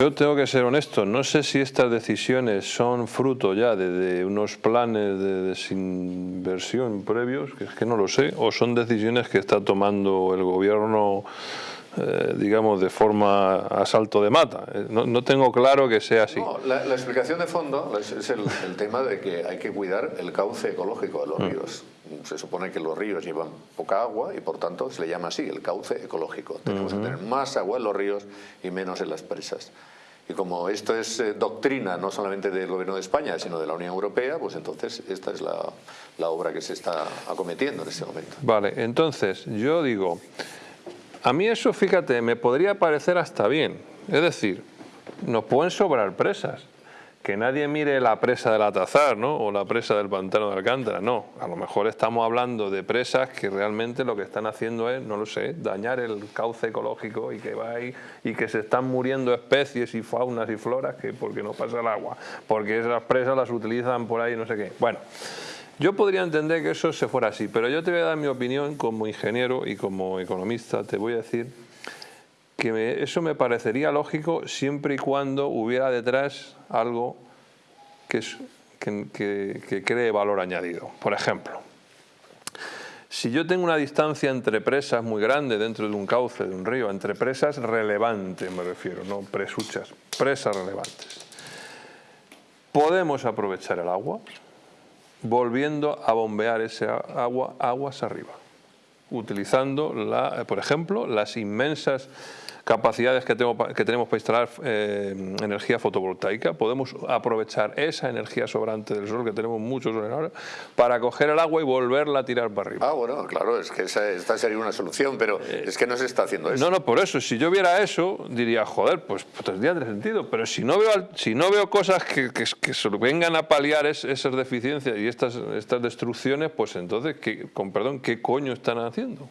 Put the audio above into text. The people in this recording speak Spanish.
Yo tengo que ser honesto, no sé si estas decisiones son fruto ya de, unos planes de desinversión previos, que es que no lo sé, o son decisiones que está tomando el gobierno, eh, digamos, de forma a salto de mata. Eh, no, tengo claro que sea así. No, la, explicación de fondo es, el, tema de que hay que cuidar el cauce ecológico de los mm. ríos. Se supone que los ríos llevan poca agua y por tanto se le llama así, el cauce ecológico. Tenemos que tener más agua en los ríos y menos en las presas. Y como esto es eh, doctrina no solamente del Gobierno de España, sino de la Unión Europea, pues entonces esta es la, la obra que se está acometiendo en este momento. Vale, entonces yo digo, a mí eso, fíjate, me podría parecer hasta bien. Es decir, nos pueden sobrar presas que nadie mire la presa del Atazar ¿no? o la presa del pantano de Alcántara, no, a lo mejor estamos hablando de presas que realmente lo que están haciendo es, no lo sé, dañar el cauce ecológico y que va ahí y que se están muriendo especies y faunas y floras que porque no pasa el agua, porque esas presas las utilizan por ahí no sé qué. Bueno, yo podría entender que eso se fuera así, pero yo te voy a dar mi opinión como ingeniero y como economista, te voy a decir que eso me parecería lógico siempre y cuando hubiera detrás algo que, que, cree valor añadido. Por ejemplo, si yo tengo una distancia entre presas muy grande dentro de un cauce, de un río, entre presas relevantes me refiero, no presuchas, presas relevantes, podemos aprovechar el agua volviendo a bombear ese agua aguas arriba, utilizando, la, por ejemplo, las inmensas capacidades que, tengo, que tenemos para instalar eh, energía fotovoltaica, podemos aprovechar esa energía sobrante del sol, que tenemos muchos ahora, para coger el agua y volverla a tirar para arriba. Ah, bueno, claro, es que esa, esta sería una solución, pero eh, es que no se está haciendo eso. No, no, por eso, si yo viera eso, diría, joder, pues, pues tendría sentido, pero si no veo, si no veo cosas que, que, vengan a paliar esas deficiencias y estas, estas destrucciones, pues entonces, ¿qué, con perdón, ¿qué coño están haciendo?